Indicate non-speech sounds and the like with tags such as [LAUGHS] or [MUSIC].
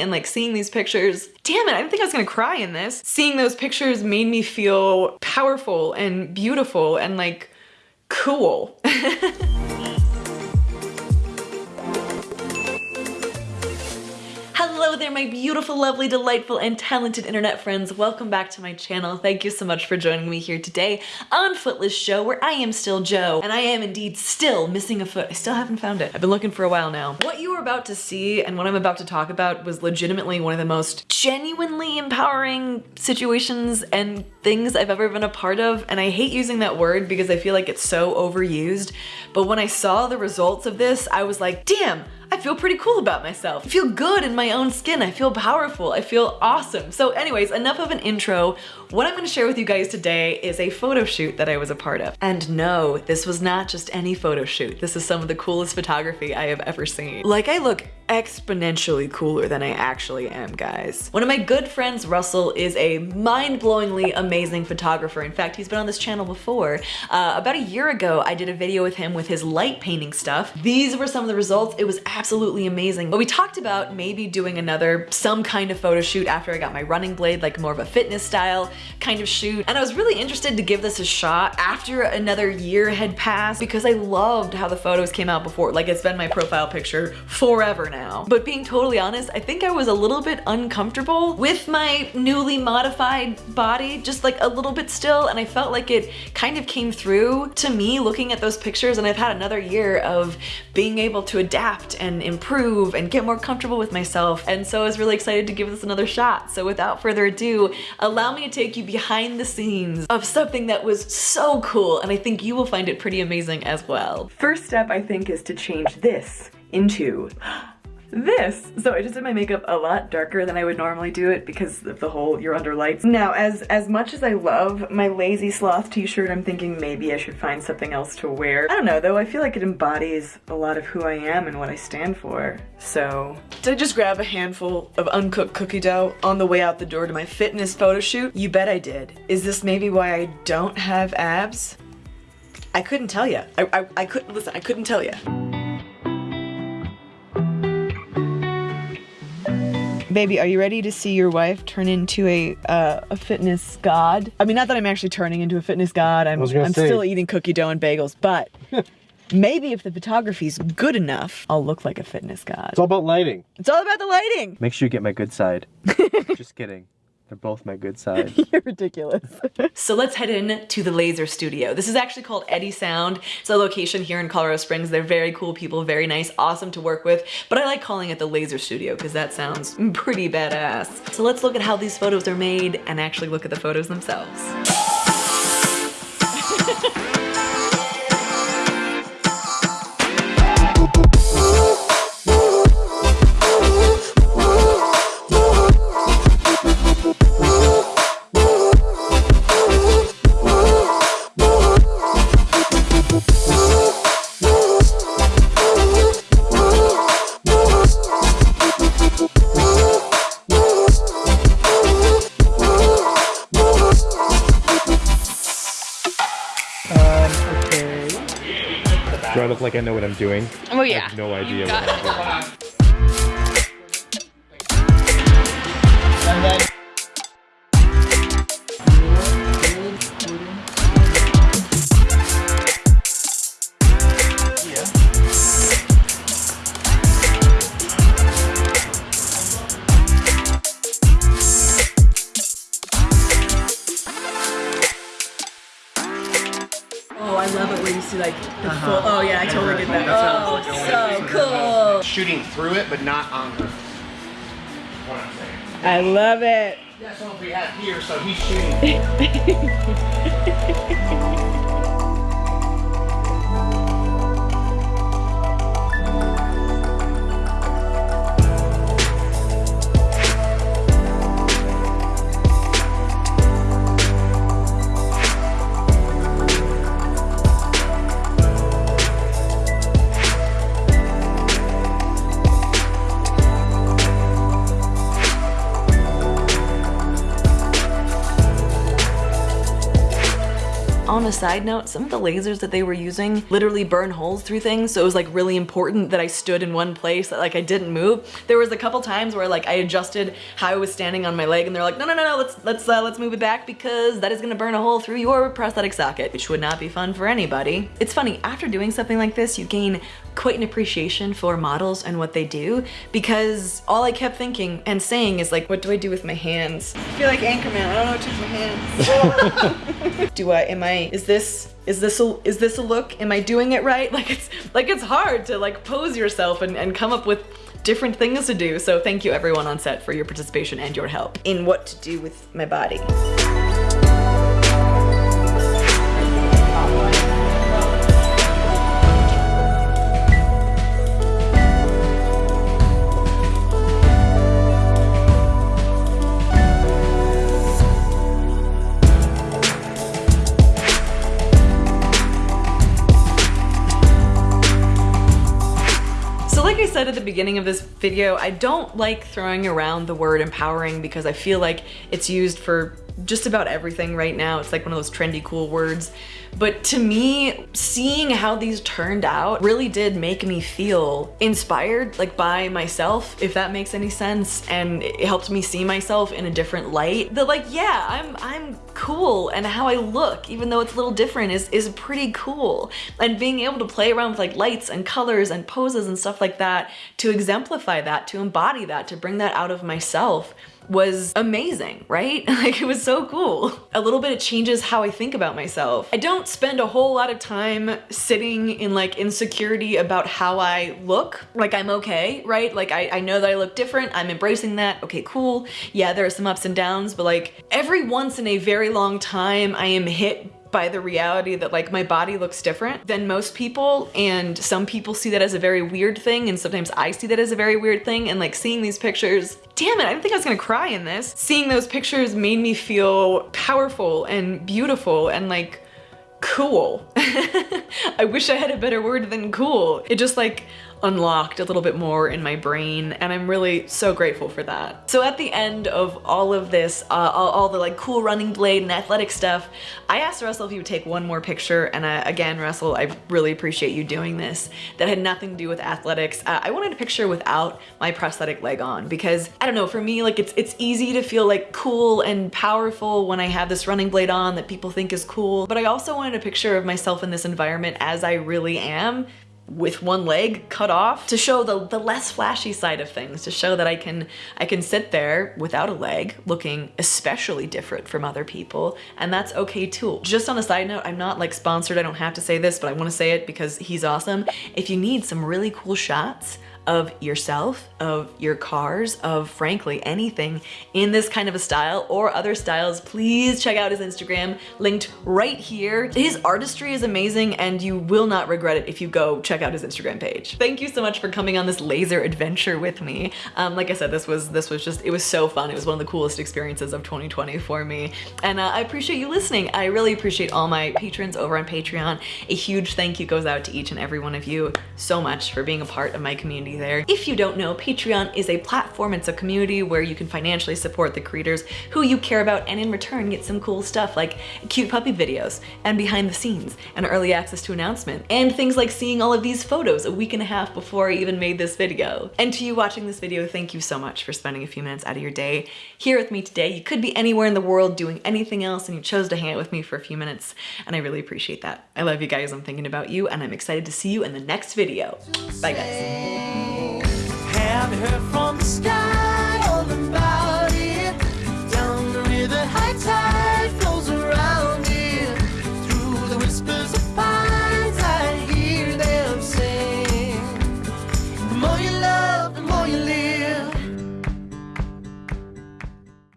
and like seeing these pictures, damn it, I didn't think I was gonna cry in this. Seeing those pictures made me feel powerful and beautiful and like cool. [LAUGHS] Hello there, my beautiful, lovely, delightful, and talented internet friends. Welcome back to my channel. Thank you so much for joining me here today on Footless Jo, where I am still Jo, and I am indeed still missing a foot. I still haven't found it. I've been looking for a while now. What you are about to see and what I'm about to talk about was legitimately one of the most genuinely empowering situations and things I've ever been a part of, and I hate using that word because I feel like it's so overused, but when I saw the results of this, I was like, damn, I feel pretty cool about myself. I feel good in my own skin. I feel powerful. I feel awesome. So anyways, enough of an intro. What I'm gonna share with you guys today is a photo shoot that I was a part of. And no, this was not just any photo shoot. This is some of the coolest photography I have ever seen. Like I look exponentially cooler than I actually am, guys. One of my good friends, Russell, is a mind-blowingly amazing photographer. In fact, he's been on this channel before. Uh, about a year ago, I did a video with him with his light painting stuff. These were some of the results. It was absolutely amazing. But we talked about maybe doing another, some kind of photo shoot after I got my running blade, like more of a fitness style kind of shoot. And I was really interested to give this a shot after another year had passed because I loved how the photos came out before. Like it's been my profile picture forever now now. But being totally honest, I think I was a little bit uncomfortable with my newly modified body, just like a little bit still, and I felt like it kind of came through to me looking at those pictures and I've had another year of being able to adapt and improve and get more comfortable with myself. And so I was really excited to give this another shot. So without further ado, allow me to take you behind the scenes of something that was so cool and I think you will find it pretty amazing as well. First step I think is to change this into this. So I just did my makeup a lot darker than I would normally do it because of the whole you're under lights. Now, as, as much as I love my Lazy Sloth t-shirt, I'm thinking maybe I should find something else to wear. I don't know though, I feel like it embodies a lot of who I am and what I stand for. So, did I just grab a handful of uncooked cookie dough on the way out the door to my fitness photo shoot? You bet I did. Is this maybe why I don't have abs? I couldn't tell you. I, I, I couldn't, listen, I couldn't tell you. Baby, are you ready to see your wife turn into a uh, a fitness god? I mean, not that I'm actually turning into a fitness god. I'm, I'm still eating cookie dough and bagels, but [LAUGHS] maybe if the photography's good enough, I'll look like a fitness god. It's all about lighting. It's all about the lighting. Make sure you get my good side. [LAUGHS] Just kidding. They're both my good [LAUGHS] side. You're ridiculous. so let's head in to the Laser Studio. This is actually called Eddie Sound. It's a location here in Colorado Springs. They're very cool people, very nice, awesome to work with. But I like calling it the Laser Studio because that sounds pretty badass. So let's look at how these photos are made and actually look at the photos themselves. I look like I know what I'm doing? Oh yeah. I have no idea what I'm doing. I love it where you see like the uh -huh. full. Oh yeah, I totally get that. Oh, so cool. Shooting through it, but not on her. I love it. That's what we have here, so he's shooting. [LAUGHS] a side note, some of the lasers that they were using literally burn holes through things. So it was like really important that I stood in one place, that like I didn't move. There was a couple times where like I adjusted how I was standing on my leg and they're like, no, no, no, no, let's, let's, uh, let's move it back because that is gonna burn a hole through your prosthetic socket, which would not be fun for anybody. It's funny, after doing something like this, you gain quite an appreciation for models and what they do because all I kept thinking and saying is like, what do I do with my hands? I feel like Anchorman, I don't know what to do with my hands. [LAUGHS] [LAUGHS] do I, am I, is this, is this a, is this a look? Am I doing it right? [LAUGHS] Like it's, like it's hard to like pose yourself and, and come up with different things to do. So thank you everyone on set for your participation and your help in what to do with my body. Said at the beginning of this video, I don't like throwing around the word empowering because I feel like it's used for just about everything right now. It's like one of those trendy cool words. But to me, seeing how these turned out really did make me feel inspired like by myself, if that makes any sense. And it helped me see myself in a different light. That like, yeah, I'm, I'm cool and how I look, even though it's a little different, is, is pretty cool. And being able to play around with like lights and colors and poses and stuff like that to exemplify that, to embody that, to bring that out of myself was amazing, right? [LAUGHS] Like it was so cool. A little bit it changes how I think about myself. I don't spend a whole lot of time sitting in like insecurity about how I look. Like I'm okay, right? Like I, I know that I look different. I'm embracing that. Okay, cool. Yeah, there are some ups and downs, but like every once in a very long time I am hit by the reality that like my body looks different than most people and some people see that as a very weird thing and sometimes I see that as a very weird thing and like seeing these pictures damn it, I didn't think I was gonna cry in this. Seeing those pictures made me feel powerful and beautiful and like cool. [LAUGHS] I wish I had a better word than cool. It just like unlocked a little bit more in my brain and I'm really so grateful for that. So at the end of all of this, uh, all, all, the like cool running blade and athletic stuff, I asked Russell if he would take one more picture and uh, again Russell, I really appreciate you doing this. That had nothing to do with athletics. Uh, I wanted a picture without my prosthetic leg on because I don't know, for me like it's, it's easy to feel like cool and powerful when I have this running blade on that people think is cool, but I also wanted a picture of myself in this environment as I really am with one leg cut off to show the, the less flashy side of things, to show that I can, I can sit there without a leg looking especially different from other people and that's okay too. Just on a side note, I'm not like sponsored, I don't have to say this, but I wanna say it because he's awesome. If you need some really cool shots of yourself, of your cars, of frankly anything in this kind of a style or other styles, please check out his Instagram linked right here. His artistry is amazing and you will not regret it if you go check out his Instagram page. Thank you so much for coming on this laser adventure with me. Um, like I said, this was this was just, it was so fun. It was one of the coolest experiences of 2020 for me. And uh, I appreciate you listening. I really appreciate all my patrons over on Patreon. A huge thank you goes out to each and every one of you so much for being a part of my community there. If you don't know, Patreon is a platform, it's a community where you can financially support the creators who you care about and in return get some cool stuff like cute puppy videos and behind the scenes and early access to announcement and things like seeing all of these photos a week and a half before I even made this video. And to you watching this video, thank you so much for spending a few minutes out of your day here with me today. You could be anywhere in the world doing anything else and you chose to hang out with me for a few minutes and I really appreciate that. I love you guys, I'm thinking about you and I'm excited to see you in the next video. Bye guys. I've her from the sky.